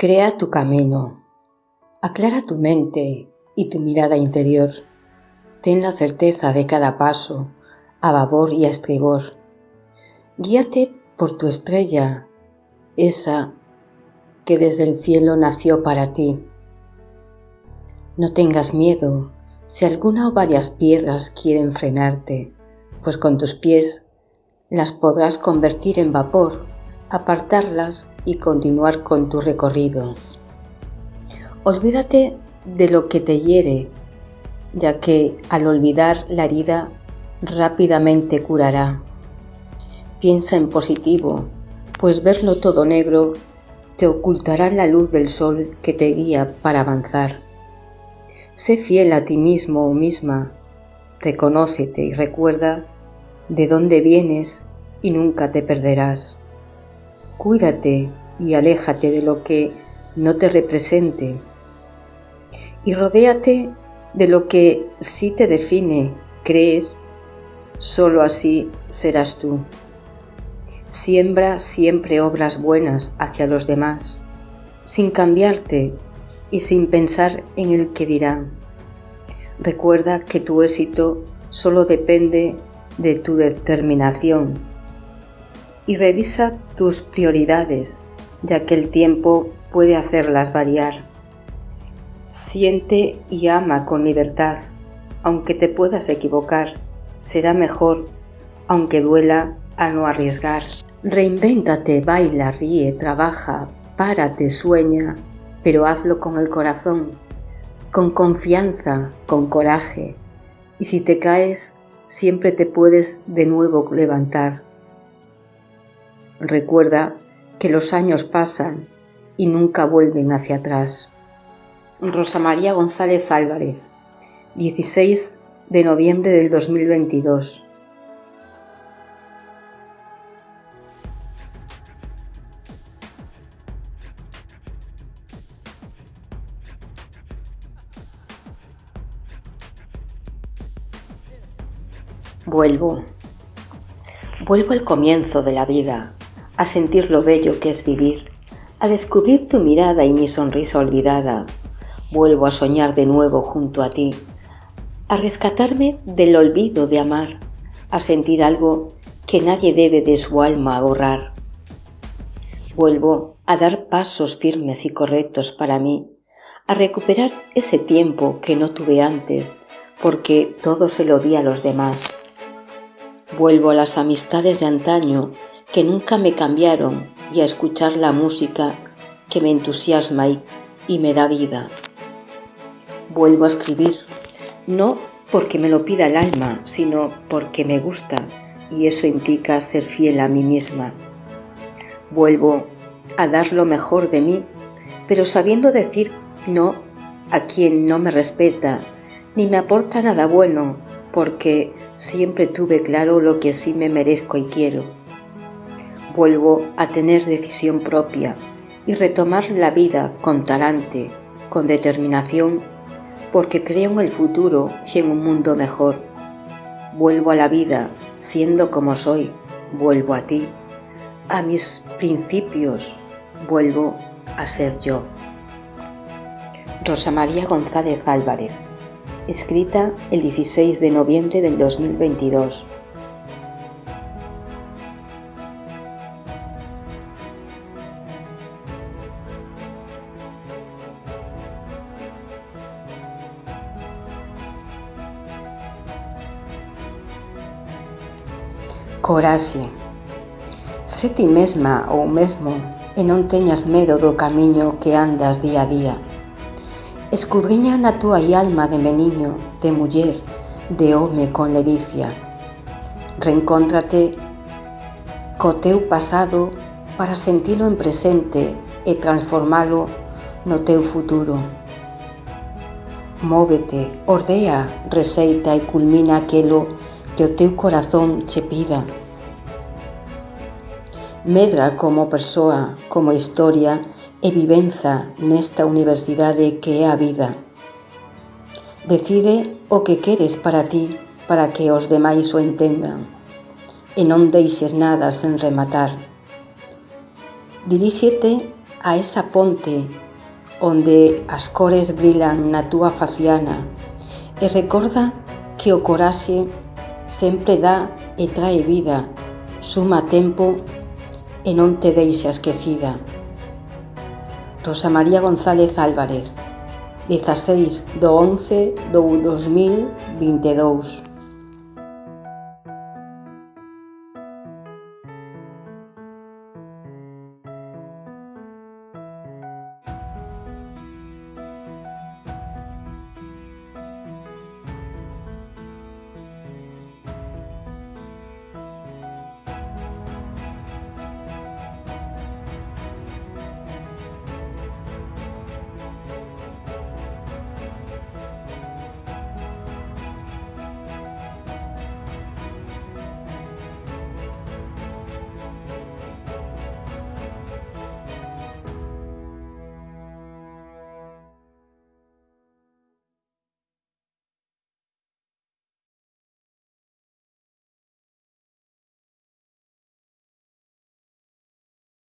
Crea tu camino, aclara tu mente y tu mirada interior. Ten la certeza de cada paso, a babor y a estribor. Guíate por tu estrella, esa que desde el cielo nació para ti. No tengas miedo si alguna o varias piedras quieren frenarte, pues con tus pies las podrás convertir en vapor, apartarlas y continuar con tu recorrido. Olvídate de lo que te hiere, ya que al olvidar la herida rápidamente curará. Piensa en positivo, pues verlo todo negro te ocultará la luz del sol que te guía para avanzar. Sé fiel a ti mismo o misma, reconócete y recuerda de dónde vienes y nunca te perderás. Cuídate y aléjate de lo que no te represente y rodéate de lo que sí te define, crees, solo así serás tú. Siembra siempre obras buenas hacia los demás, sin cambiarte y sin pensar en el que dirán. Recuerda que tu éxito solo depende de tu determinación y revisa tus prioridades, ya que el tiempo puede hacerlas variar. Siente y ama con libertad, aunque te puedas equivocar, será mejor, aunque duela, a no arriesgar. Reinvéntate, baila, ríe, trabaja, párate, sueña, pero hazlo con el corazón, con confianza, con coraje, y si te caes, siempre te puedes de nuevo levantar. Recuerda que los años pasan y nunca vuelven hacia atrás. Rosa María González Álvarez, 16 de noviembre del 2022. Vuelvo. Vuelvo al comienzo de la vida, a sentir lo bello que es vivir, a descubrir tu mirada y mi sonrisa olvidada, Vuelvo a soñar de nuevo junto a ti, a rescatarme del olvido de amar, a sentir algo que nadie debe de su alma borrar. Vuelvo a dar pasos firmes y correctos para mí, a recuperar ese tiempo que no tuve antes, porque todo se lo di a los demás. Vuelvo a las amistades de antaño que nunca me cambiaron y a escuchar la música que me entusiasma y, me da vida vuelvo a escribir, no porque me lo pida el alma, sino porque me gusta y eso implica ser fiel a mí misma. Vuelvo a dar lo mejor de mí, pero sabiendo decir no a quien no me respeta ni me aporta nada bueno, porque siempre tuve claro lo que sí me merezco y quiero. Vuelvo a tener decisión propia y retomar la vida con talante, con determinación porque creo en el futuro y en un mundo mejor. Vuelvo a la vida siendo como soy, vuelvo a ti, a mis principios, vuelvo a ser yo. Rosa María González Álvarez, escrita el 16 de noviembre del 2022. Coraxe. Sé ti mesma ou mesmo e non teñas medo do camiño que andas día a día. Escudriña na túa alma de meniño, de muller, de home con ledicia. Reencóntrate co teu pasado para sentilo en presente e transformalo no teu futuro. Móvete, ordea, receita e culmina aquelo que o teu corazón che pida. Medra como persoa, como historia e vivenza nesta universidade que é a vida. Decide o que queres para ti para que os demais o entendan e non deixes nada sen rematar. Diríxete a esa ponte onde as cores brilan na túa faciana e recorda que o coraxe sempre dá e trae vida, suma tempo e non te deixa esquecida. Rosa María González Álvarez, 16 do 11 do 2022